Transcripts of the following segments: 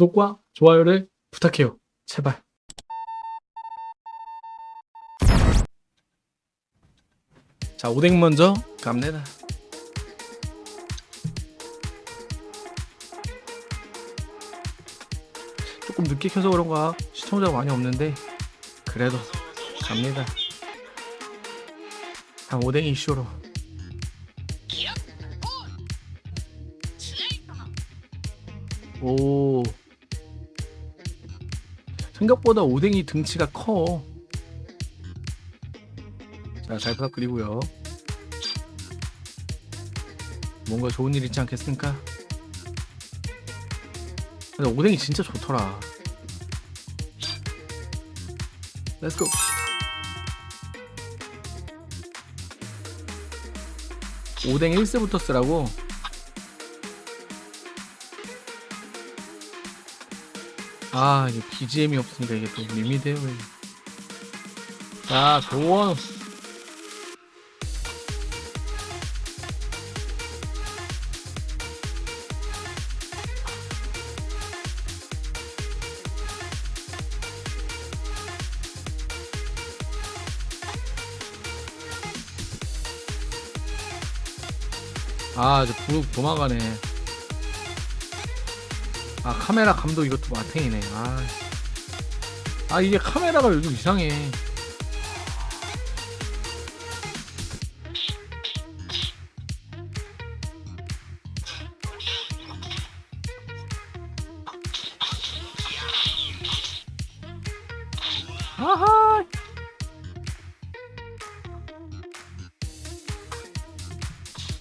구독과 좋아요를 부탁해요. 제발. 자, 오뎅 먼저 갑니다. 조금 늦게 켜서 그런가 시청자가 많이 없는데 그래도 갑니다. 한 오뎅이 쇼로. 오. 생각보다 오뎅이 등치가 커. 자, 잘 부탁드리고요. 뭔가 좋은 일 있지 않겠습니까? 근데 오뎅이 진짜 좋더라. Let's go. 오뎅 1세부터 쓰라고? 아, 이게 BGM이 없으니까 이게 또 밋밋해요. 자, 조원. 아, 저 부룩 도망가네. 아, 카메라 감독 이것도 마탱이네. 아, 아 이게 카메라가 요즘 이상해. 아하!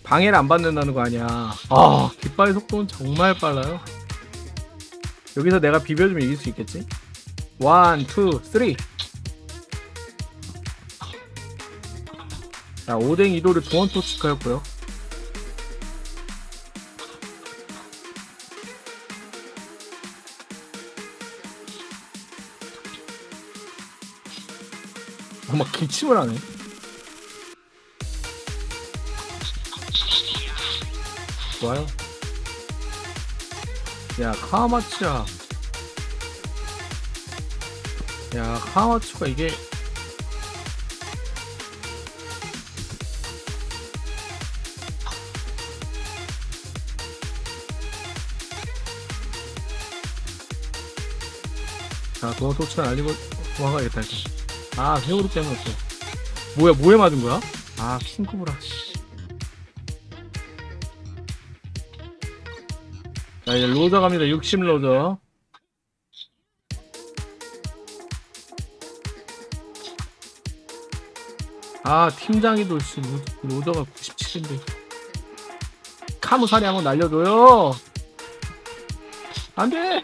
방해를 안 받는다는 거 아니야. 아, 깃발 속도는 정말 빨라요. 여기서 내가 비벼주면 이길 수 있겠지? 원, 투, 쓰리. 자, 오뎅 이도를 도원토치카였고요. 어, 막 기침을 하네. 좋아요. 야, 카마츠야. 야, 카마츠가 이게 자, 도어 토치를 알리고 도망가야겠다, 일단. 아, 세월호 때문이었어. 뭐야, 뭐에 맞은 거야? 아, 킹쿠브라, 씨. 자, 이제 로저 갑니다. 60 로저. 아, 팀장이도 씨, 로- 로저가 97인데. 카무사리 한번 날려줘요. 안 돼!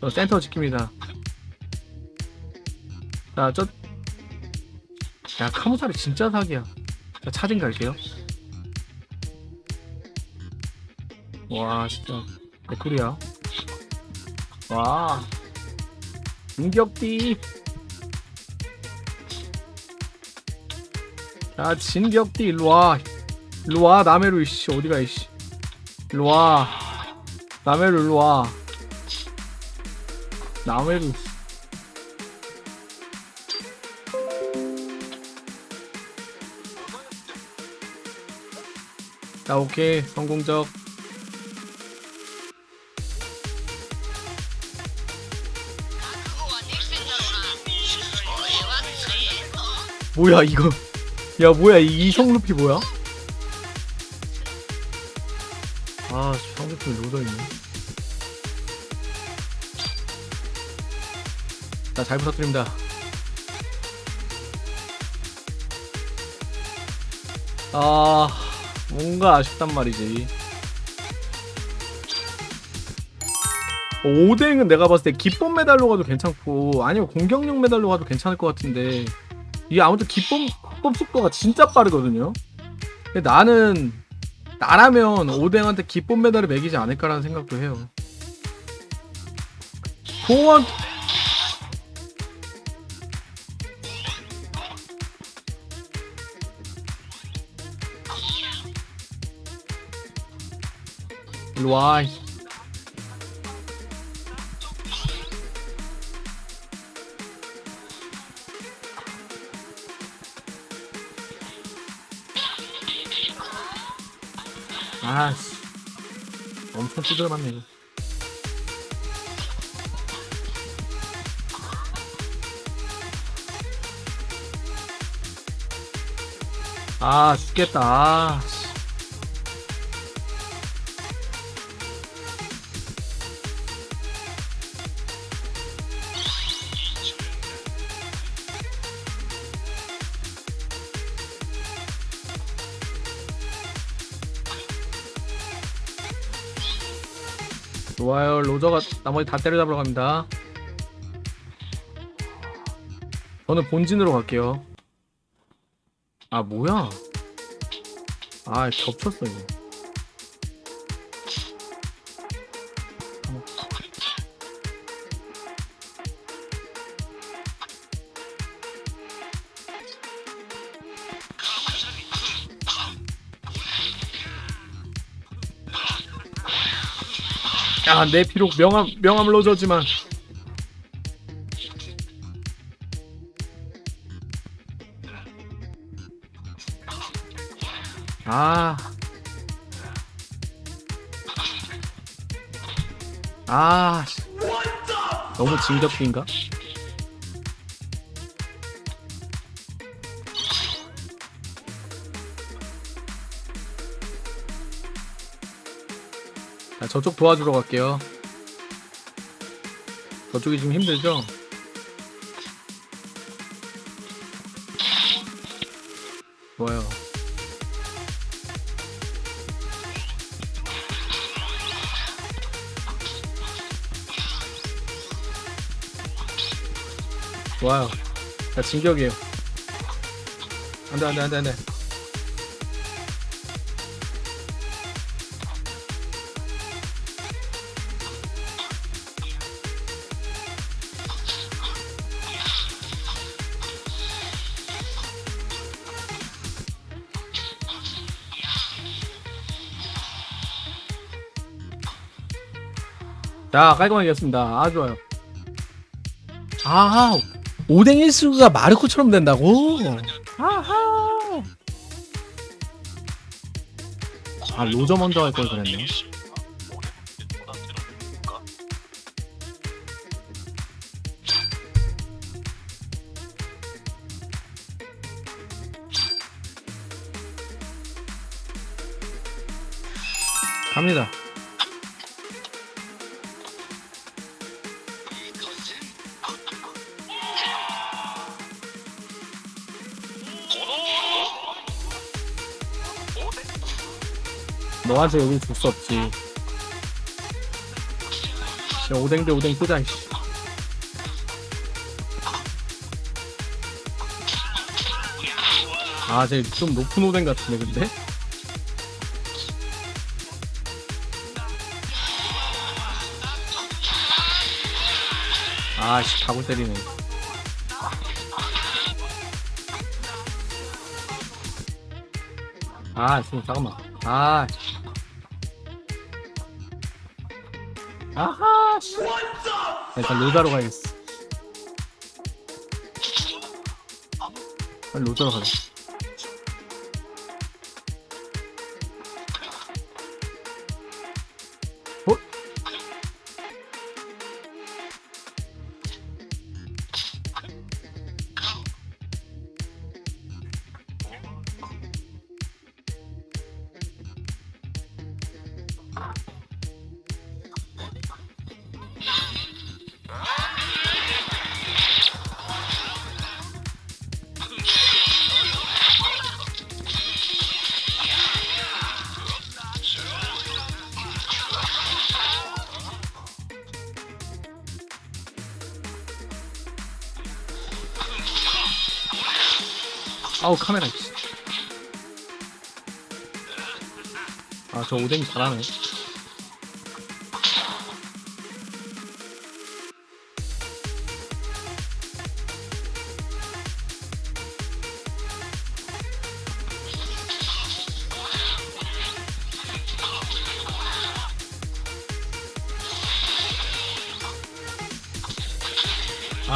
저 센터 지킵니다. 자, 저. 야, 카무사리 진짜 사기야. 자, 차징 갈게요. 와 진짜. 개꿀이야. 와. 진격띠. 자 진격띠 일로와. 일로와 남해로 이씨. 어디가 이씨. 일로와. 남해로 일로와. 남해로. 자 오케이. 성공적 뭐야 이거? 야 뭐야 이 성루피 뭐야? 아 성루피 로더있네. 자잘 부탁드립니다. 아 뭔가 아쉽단 말이지. 오뎅은 내가 봤을 때 기본 메달로 가도 괜찮고 아니면 공격력 메달로 가도 괜찮을 것 같은데 이게 아무튼 기본 합법 속도가 진짜 빠르거든요. 나는 나라면 오뎅한테 기본 메달을 매기지 않을까라는 생각도 해요. 도원 일로 와. 아씨. 엄청 두드려 맞네, 이거. 아, 죽겠다. 아, 좋아요. 로저가 나머지 다 때려잡으러 갑니다. 저는 본진으로 갈게요. 아, 뭐야? 아, 겹쳤어, 이거. 야, 내 비록 명함 명함 로저지만 아. 아. 씨. 너무 진격기인가? 자, 저쪽 도와주러 갈게요. 저쪽이 지금 힘들죠? 좋아요. 좋아요. 자, 진격이에요. 안 돼, 안 돼, 안 돼, 안 돼. 자, 깔끔하게 이겼습니다. 아, 좋아요. 아, 오뎅 일수가 마르코처럼 된다고? 아하. 아, 로저 먼저 할 걸 그랬네. 갑니다. 너한테 여기 줄수 없지. 야, 오뎅 대 오뎅 끄자, 이씨. 아, 쟤좀 높은 오뎅 같은데, 근데? 아씨, 가고 때리네. 아, 지금 잠깐만. 아. 씨. 아하, 씨. 일단 로자로 가야겠어. 빨리 로자로 가자. 아우 카메라 씨. 아저 오뎅이 잘하네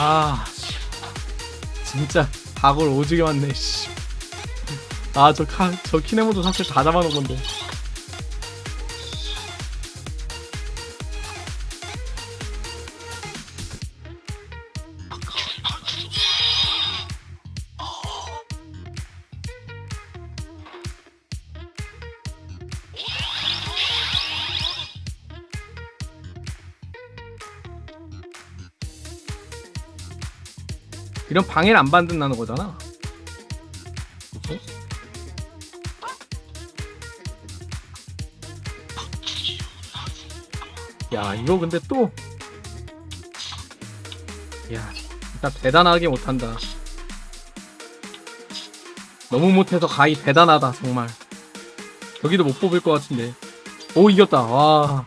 아 씨. 진짜 각을 오지게 맞네 씨. 아저 저 키네모도 사실 다 잡아놓은 건데 이런 방해를 안 받는다는 거잖아 그치? 야 이거 근데 또 야, 진짜 대단하게 못한다. 너무 못해서 가히 대단하다 정말. 여기도 못 뽑을 것 같은데. 오 이겼다. 와.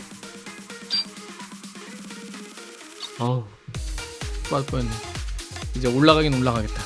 어우. 빠질 뻔했네. 이제 올라가긴 올라가겠다.